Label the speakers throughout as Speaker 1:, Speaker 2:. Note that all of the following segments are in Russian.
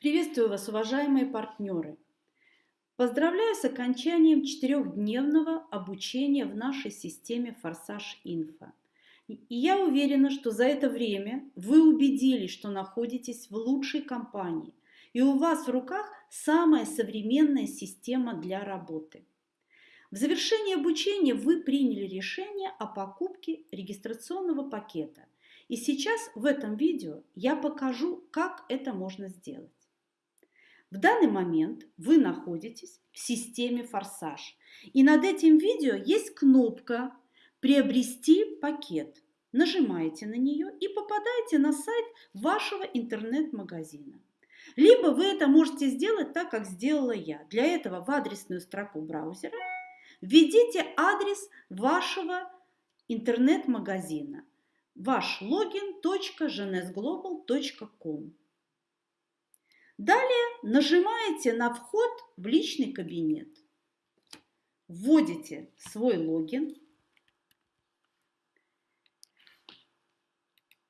Speaker 1: Приветствую вас, уважаемые партнеры! Поздравляю с окончанием четырехдневного обучения в нашей системе «Форсаж Инфо». И я уверена, что за это время вы убедились, что находитесь в лучшей компании, и у вас в руках самая современная система для работы. В завершении обучения вы приняли решение о покупке регистрационного пакета. И сейчас в этом видео я покажу, как это можно сделать. В данный момент вы находитесь в системе «Форсаж». И над этим видео есть кнопка «Приобрести пакет». Нажимаете на нее и попадаете на сайт вашего интернет-магазина. Либо вы это можете сделать так, как сделала я. Для этого в адресную строку браузера введите адрес вашего интернет-магазина. Ваш логин .genesglobal.com Далее нажимаете на вход в личный кабинет. Вводите свой логин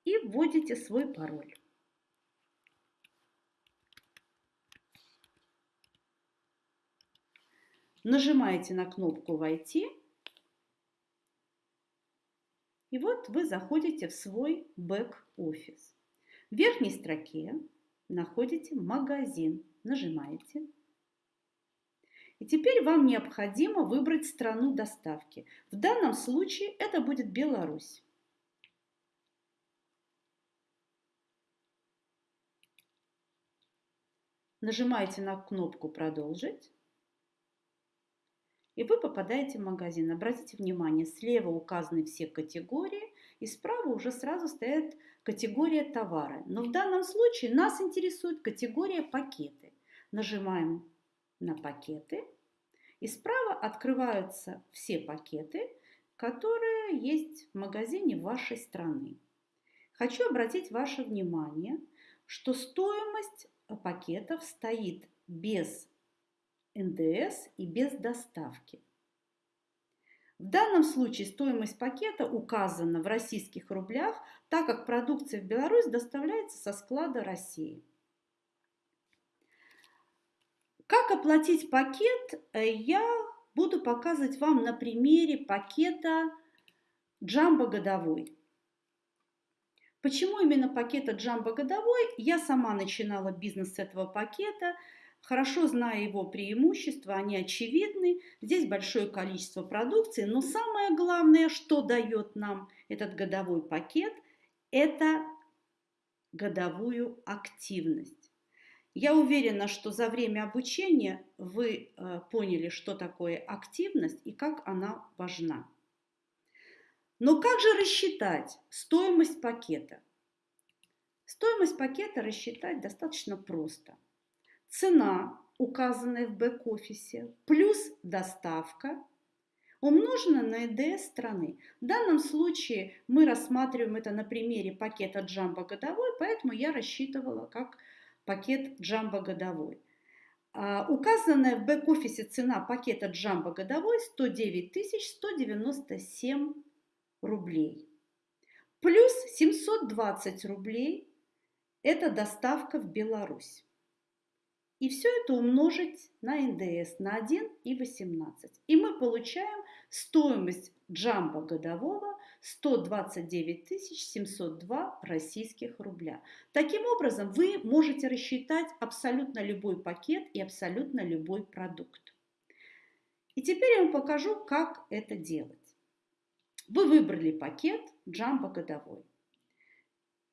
Speaker 1: и вводите свой пароль. Нажимаете на кнопку «Войти» и вот вы заходите в свой бэк-офис. В верхней строке находите магазин, нажимаете. И теперь вам необходимо выбрать страну доставки. В данном случае это будет Беларусь. Нажимаете на кнопку «Продолжить». И вы попадаете в магазин. Обратите внимание, слева указаны все категории, и справа уже сразу стоит категория товара. Но в данном случае нас интересует категория пакеты. Нажимаем на пакеты, и справа открываются все пакеты, которые есть в магазине вашей страны. Хочу обратить ваше внимание, что стоимость пакетов стоит без НДС и без доставки. В данном случае стоимость пакета указана в российских рублях, так как продукция в Беларусь доставляется со склада России. Как оплатить пакет, э, я буду показывать вам на примере пакета Джамбо годовой. Почему именно пакета Джамбо годовой? Я сама начинала бизнес с этого пакета – Хорошо зная его преимущества, они очевидны. Здесь большое количество продукции, но самое главное, что дает нам этот годовой пакет, это годовую активность. Я уверена, что за время обучения вы э, поняли, что такое активность и как она важна. Но как же рассчитать стоимость пакета? Стоимость пакета рассчитать достаточно просто – цена, указанная в бэк-офисе, плюс доставка, умножена на ЭДС страны. В данном случае мы рассматриваем это на примере пакета Джамбо годовой, поэтому я рассчитывала как пакет Джамбо годовой. А, указанная в бэк-офисе цена пакета Джамбо годовой 109 197 рублей. Плюс 720 рублей – это доставка в Беларусь. И все это умножить на НДС на 1,18. И мы получаем стоимость джамбо годового 129 702 российских рубля. Таким образом, вы можете рассчитать абсолютно любой пакет и абсолютно любой продукт. И теперь я вам покажу, как это делать. Вы выбрали пакет джамбо годовой.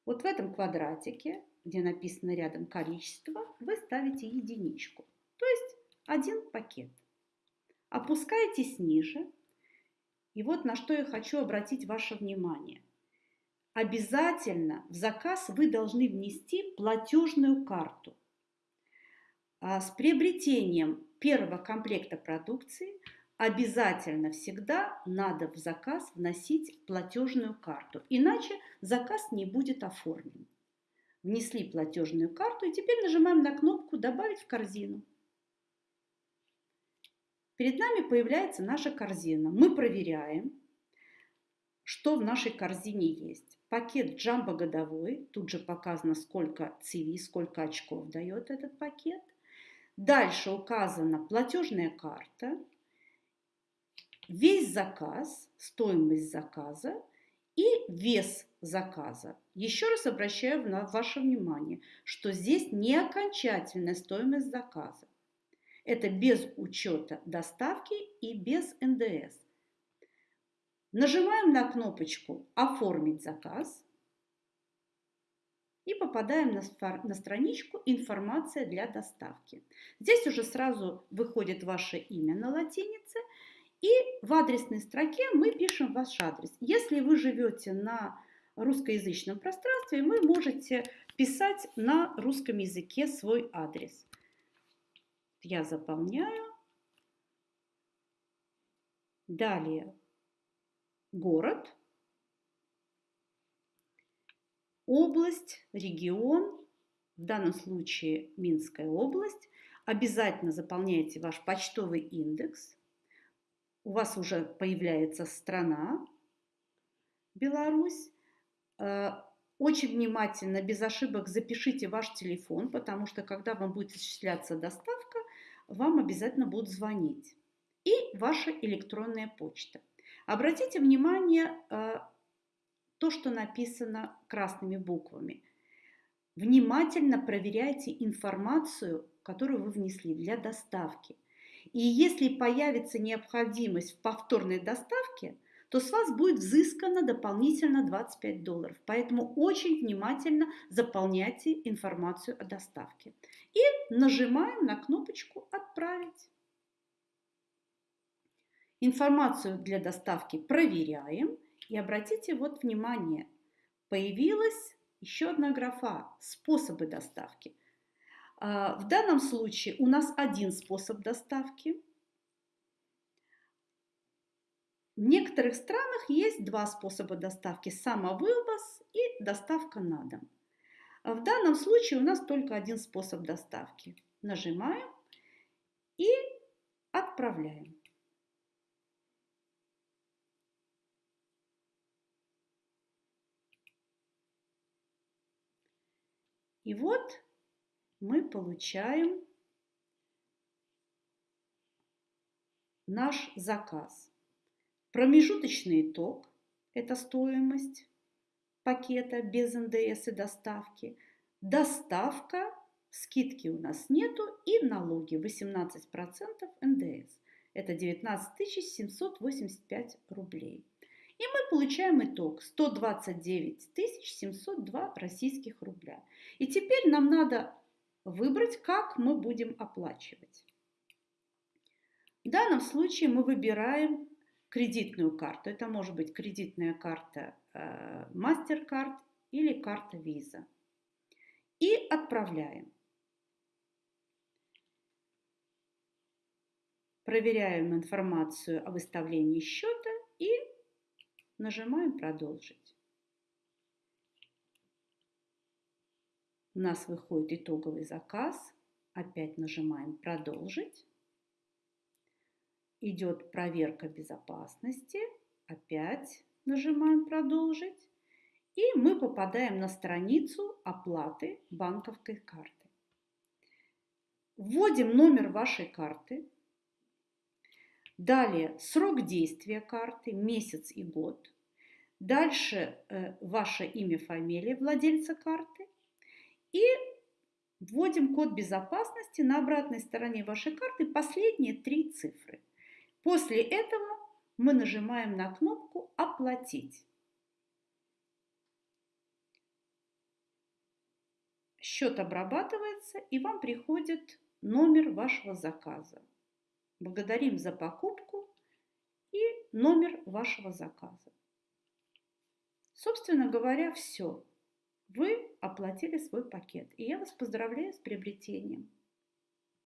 Speaker 1: Вот в этом квадратике где написано рядом количество, вы ставите единичку, то есть один пакет. Опускаетесь ниже, и вот на что я хочу обратить ваше внимание. Обязательно в заказ вы должны внести платежную карту. А с приобретением первого комплекта продукции обязательно всегда надо в заказ вносить платежную карту, иначе заказ не будет оформлен внесли платежную карту и теперь нажимаем на кнопку «Добавить в корзину». Перед нами появляется наша корзина. Мы проверяем, что в нашей корзине есть. Пакет джамбо годовой, тут же показано, сколько CV, сколько очков дает этот пакет. Дальше указана платежная карта, весь заказ, стоимость заказа и вес заказа. Еще раз обращаю на ваше внимание, что здесь не окончательная стоимость заказа. Это без учета доставки и без НДС. Нажимаем на кнопочку «Оформить заказ» и попадаем на, на страничку «Информация для доставки». Здесь уже сразу выходит ваше имя на латинице, и в адресной строке мы пишем ваш адрес. Если вы живете на русскоязычном пространстве, вы можете писать на русском языке свой адрес. Я заполняю. Далее город, область, регион, в данном случае Минская область. Обязательно заполняйте ваш почтовый индекс. У вас уже появляется страна Беларусь. Э, очень внимательно, без ошибок запишите ваш телефон, потому что когда вам будет осуществляться доставка, вам обязательно будут звонить. И ваша электронная почта. Обратите внимание, э, то, что написано красными буквами. Внимательно проверяйте информацию, которую вы внесли для доставки. И если появится необходимость в повторной доставке, то с вас будет взыскано дополнительно 25 долларов. Поэтому очень внимательно заполняйте информацию о доставке. И нажимаем на кнопочку «Отправить». Информацию для доставки проверяем. И обратите вот внимание, появилась еще одна графа «Способы доставки». А, в данном случае у нас один способ доставки. В некоторых странах есть два способа доставки – самовывоз и доставка на дом. А в данном случае у нас только один способ доставки. Нажимаем и отправляем. И вот мы получаем наш заказ. Промежуточный итог – это стоимость пакета без НДС и доставки. Доставка, скидки у нас нету и налоги 18% НДС. Это 19 785 рублей. И мы получаем итог 129 702 российских рубля. И теперь нам надо выбрать, как мы будем оплачивать. В данном случае мы выбираем кредитную карту. Это может быть кредитная карта э, MasterCard или карта Visa. И отправляем. Проверяем информацию о выставлении счета и Нажимаем «Продолжить». У нас выходит итоговый заказ. Опять нажимаем «Продолжить». Идет проверка безопасности. Опять нажимаем «Продолжить». И мы попадаем на страницу оплаты банковской карты. Вводим номер вашей карты, Далее срок действия карты, месяц и год. Дальше э, ваше имя, фамилия владельца карты. И вводим код безопасности на обратной стороне вашей карты последние три цифры. После этого мы нажимаем на кнопку «Оплатить». Счет обрабатывается и вам приходит номер вашего заказа. Благодарим за покупку и номер вашего заказа. Собственно говоря, все. Вы оплатили свой пакет. И я вас поздравляю с приобретением.